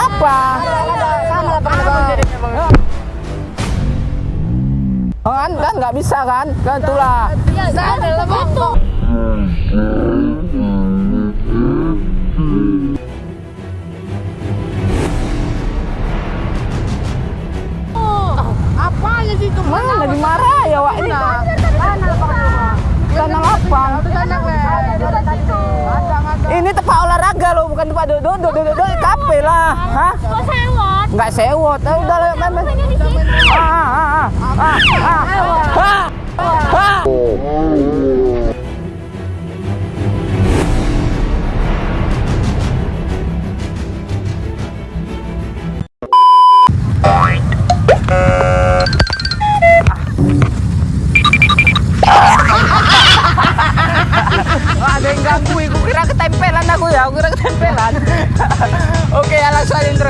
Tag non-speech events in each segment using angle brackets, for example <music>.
apa? Oh, kan kan nggak bisa kan? Kan itulah. Apanya sih itu? Mana lagi marah ya Wak ini? Tanah lapang. Ini tempat olahraga loh, bukan tempat duduk, duduk, duduk, duduk, kafe lah. Hah? Kok sewot? Nggak sewot. Eh, udah lah, main, main. Ini di sini. Ah, ah,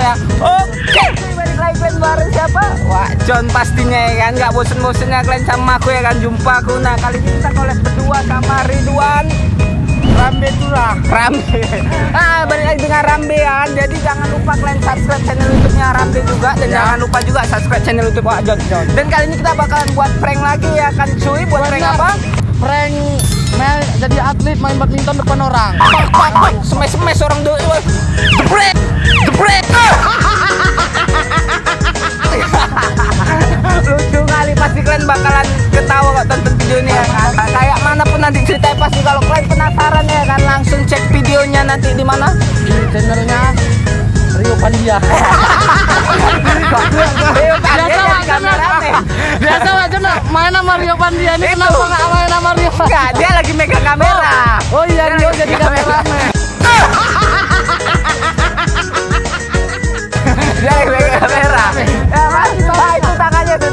ya. Oke, balik lagi kalian bareng siapa? Wah, John pastinya ya kan, nggak bosen-bosennya kalian sama aku ya kan, jumpa aku. Nah, kali ini kita collab berdua sama Ridwan. Rambe Turah. Rambe. <laughs> Ah, balik lagi dengan Rambe ya kan. Jadi jangan lupa kalian subscribe channel YouTube-nya Rambe juga dan jangan lupa juga subscribe channel YouTube Wak John. Dan kali ini kita bakalan buat prank lagi ya kan cuy. Buat prank Benar. apa? Prank main jadi atlet main badminton depan orang. Pak, pak, pak, semes-semes orang dulu. Jebret, jebret. Main sama Rio Pandia ini Itu. kenapa nggak main sama Rio? Enggak, dia lagi megang kamera. Oh iya Rio jadi kameramen. <laughs> Dia lagi megang kamera. Ya, Mas. Nah, itu tangannya tuh.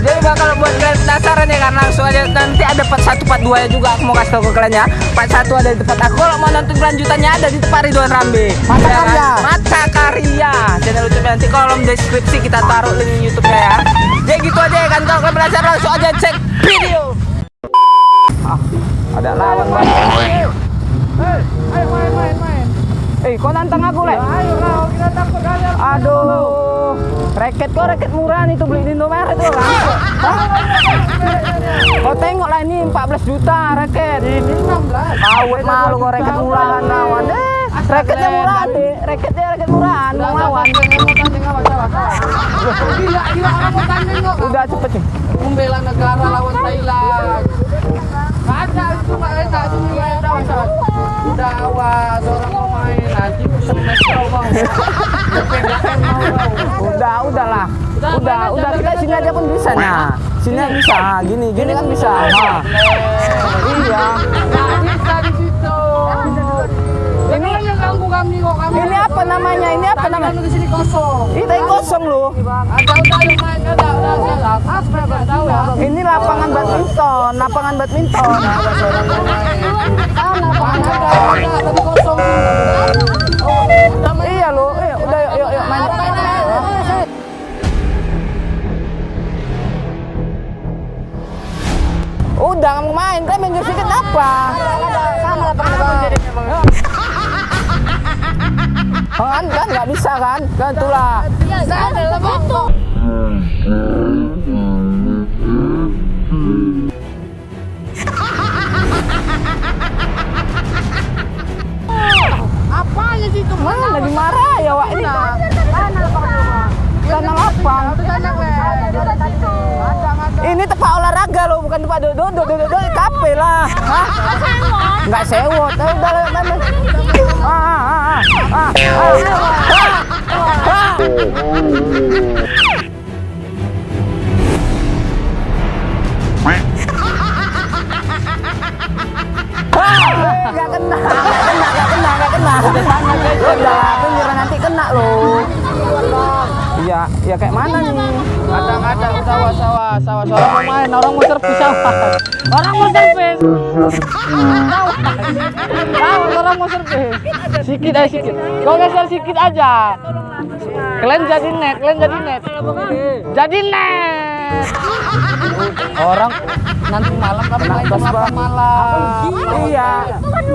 Jadi bakal buat kalian penasaran ya kan langsung aja nanti ada part 1 part 2 ya juga aku mau kasih tau ke kalian ya. Part 1 ada di tempat aku. Kalau mau nonton kelanjutannya ada di tempat Ridwan Rambe. Mata Ya kan? Karya. Mata Karya. Channel YouTube nanti kolom deskripsi kita taruh link YouTube-nya ya. Jadi gitu aja ya kan kalau kalian penasaran langsung aja cek video. Ah, ada lawan banget. Ayo main main main. Eh, kau nantang aku, Le? Ayo lah kita takut kalian. Aduh, raket kok raket murah nih tuh beli di Indomaret tuh kan? Kau tengok lah ini 14 juta raket. Ini 16. Awet malu kok raket murahan lawan. Eh, raketnya murahan deh, raketnya raket murahan mau lawan. Gila, gila orang mau tanding kok. Udah cepet nih. Membela negara lawan Thailand. Ada itu nggak enak itu udah awas. Udah awas orang mau main nanti belakang mau. Udah, udah lah. Udah, udah kita sini aja pun bisa nah. Sini bisa, gini, gini kan bisa. Nah. Iya. Namanya? kan di sini kosong. Ini kosong loh. Ada udah yang main ada udah nggak tahu ya. Ini lapangan badminton, lapangan badminton. Lapangan ada ada tadi kosong. Bisa kan? Kan itulah. Ya, ada itu. Apanya sih itu? Mana lagi marah ya Wak ini? Tanah lapang. Ini tempat olahraga loh, bukan tempat duduk, duduk, duduk, duduk, kafe lah. Hah? Sewot? Nggak sewot, eh, udah lah, main. Ah, ah, ah, ah, ah, nggak kena, nggak kena, nggak kena, nggak kena. Nanti kena. Iya, ya kayak mana nih? Kadang ada sawah sawah sawah sawah mau main orang mau servis sawah orang mau servis sawah orang mau servis sikit aja sikit kau geser sikit aja kalian jadi net kalian jadi net jadi net. Orang nanti malam kami main jam 8 malam. Iya.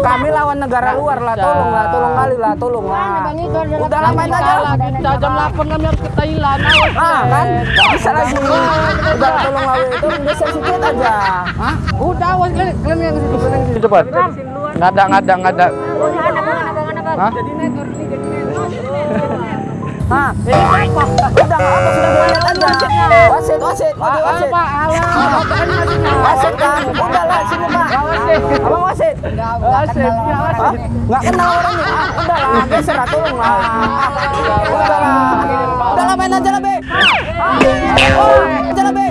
Kami lawan negara luar lah, tolong lah, tolong kali lah, tolong lah. Udah lah main aja. Salah kita jam 8 kami harus ke Thailand. Ah kan, bisa lagi. Udah lah, tolong lah, itu geser sedikit aja. Hah? Udah awas kalian kalian yang situ kalian yang situ cepat. Nggak ada nggak ada nggak ada. Hah? Hah, ini apa? Udah nggak apa sudah boleh aja. Wasit, wasit, mau di wasit. Pak, alah. Wasit kan, udah lah sini pak. Abang wasit. Wasit, ya, Hah? wasit. Nggak kenal orangnya. Ah, udah lah, geser tolong lah. Udah lah, udah lah main aja lah be. Aja lah be.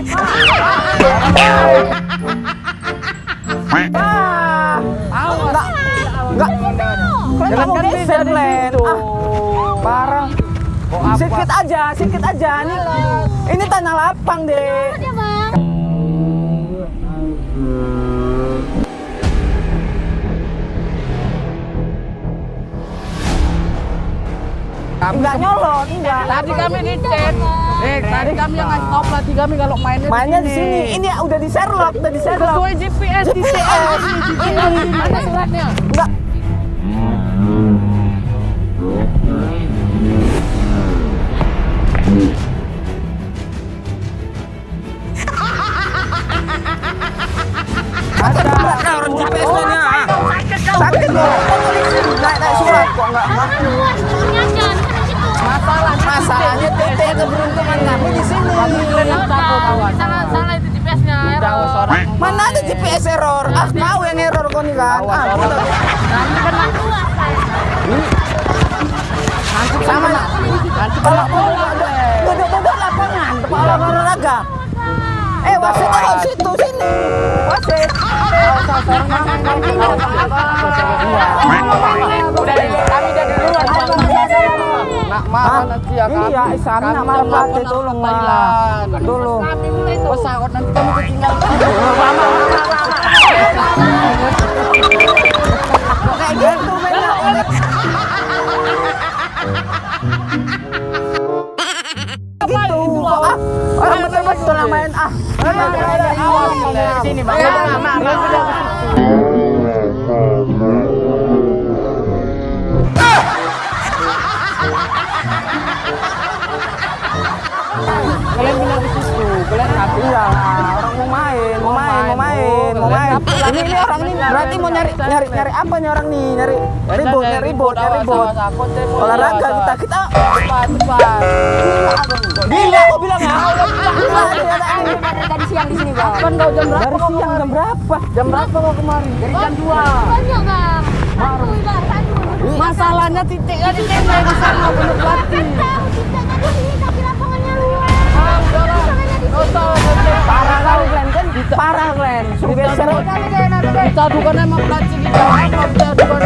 Ah, enggak, enggak. Kalian nggak mau geser, Glenn. Sedikit aja, sedikit aja. Ini, ini tanah lapang deh. Ya bang. Enggak nyolot, enggak. Tadi kami dicek. Eh, tadi kami yang ngasih tahu pelatih kami kalau mainnya Mainnya di sini. Ini udah di Sherlock, udah di Sherlock. Sesuai GPS di CS. Mana <laughs> suratnya? Enggak. Ada orang GPS-nya. Sakit loh. Naik naik surat kok enggak. Kan. Masalah Masalahnya titik keberuntungan kami di sini. Salah salah itu GPS-nya. Orang. Mana ada GPS error? Ah, kau yang error kau nih kan. Ah, udah. Sama kalau mau duduk-duduk lapangan kepala olahraga eh wasit taruh situ sini wasit Udah kami dari luar. Nak marah nanti ya Ini ya, Isam, Kami nak marah 8 tolong, lah. Tolong. Pesawat nanti kami ketinggalan. Main ini ini orang ini berarti mau nyari nyari nyari apa nih orang nih nyari ribut nyari ribut nyari ribut olahraga kita kita Cepat, cepat. gila aku bilang ya Tadi siang di sini bang. Kan kau jam berapa? dari siang jam berapa Jam berapa kau kemari? Dari jam 2. Banyak bang. Satu. Masalahnya titiknya di sana bener pelatih. Kan? parah kan parah geser Kita bukan pelatih kita, kita bukan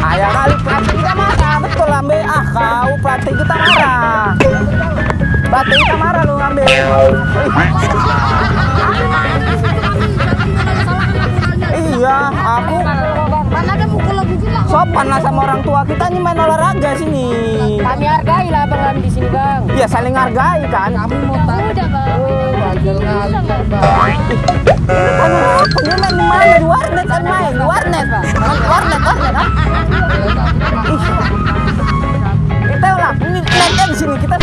Ayah kali pelatih kita marah betul ambe ah kau pelatih kita marah pelatih kita marah lu ambe iya aku Bang sopan lah sama orang tua kita nih main olahraga sini Kami hargai lah bang di sini bang. iya saling hargai kan Kami mau tahu. Udah bang. Bajel kali kan, Bang. dia main di mana di warnet kan main di warnet Main di warnet warnet ini lihat di sini kita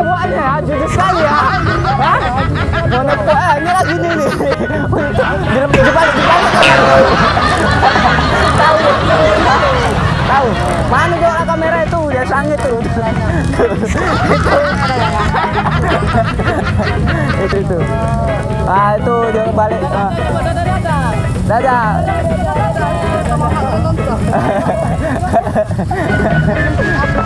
ewannya ya, jujur sekali ya. Hah? Nepuk eh, ini lagi nih nih. Di balik, di balik. Tahu. Mana jual kamera itu? Ya sangit tuh. itu itu. Ah itu dia balik. Ah. Dadah. <laughs>